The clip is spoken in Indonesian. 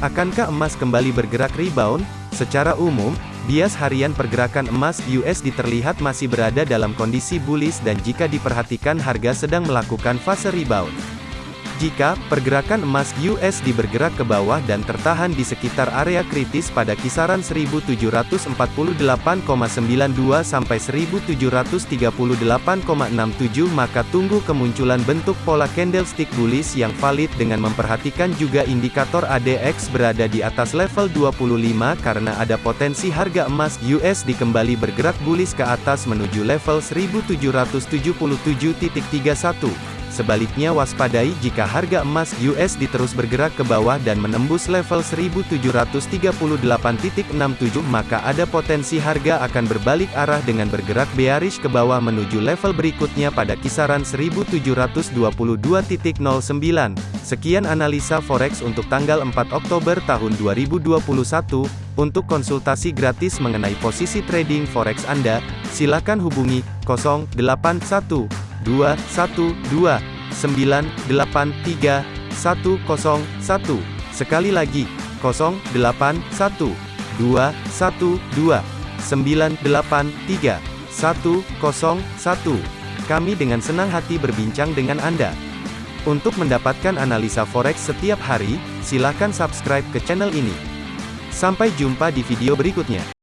Akankah emas kembali bergerak rebound? Secara umum, bias harian pergerakan emas USD terlihat masih berada dalam kondisi bullish dan jika diperhatikan harga sedang melakukan fase rebound. Jika pergerakan emas USD bergerak ke bawah dan tertahan di sekitar area kritis pada kisaran 1748,92 sampai 1738,67 maka tunggu kemunculan bentuk pola candlestick bullish yang valid dengan memperhatikan juga indikator ADX berada di atas level 25 karena ada potensi harga emas USD kembali bergerak bullish ke atas menuju level 1777.31. Sebaliknya waspadai jika harga emas USD terus bergerak ke bawah dan menembus level 1738.67 maka ada potensi harga akan berbalik arah dengan bergerak bearish ke bawah menuju level berikutnya pada kisaran 1722.09. Sekian analisa forex untuk tanggal 4 Oktober tahun 2021. Untuk konsultasi gratis mengenai posisi trading forex Anda, silakan hubungi 081 212 983 101. Sekali lagi, 081 212 983 101. Kami dengan senang hati berbincang dengan Anda. Untuk mendapatkan analisa forex setiap hari, silakan subscribe ke channel ini. Sampai jumpa di video berikutnya.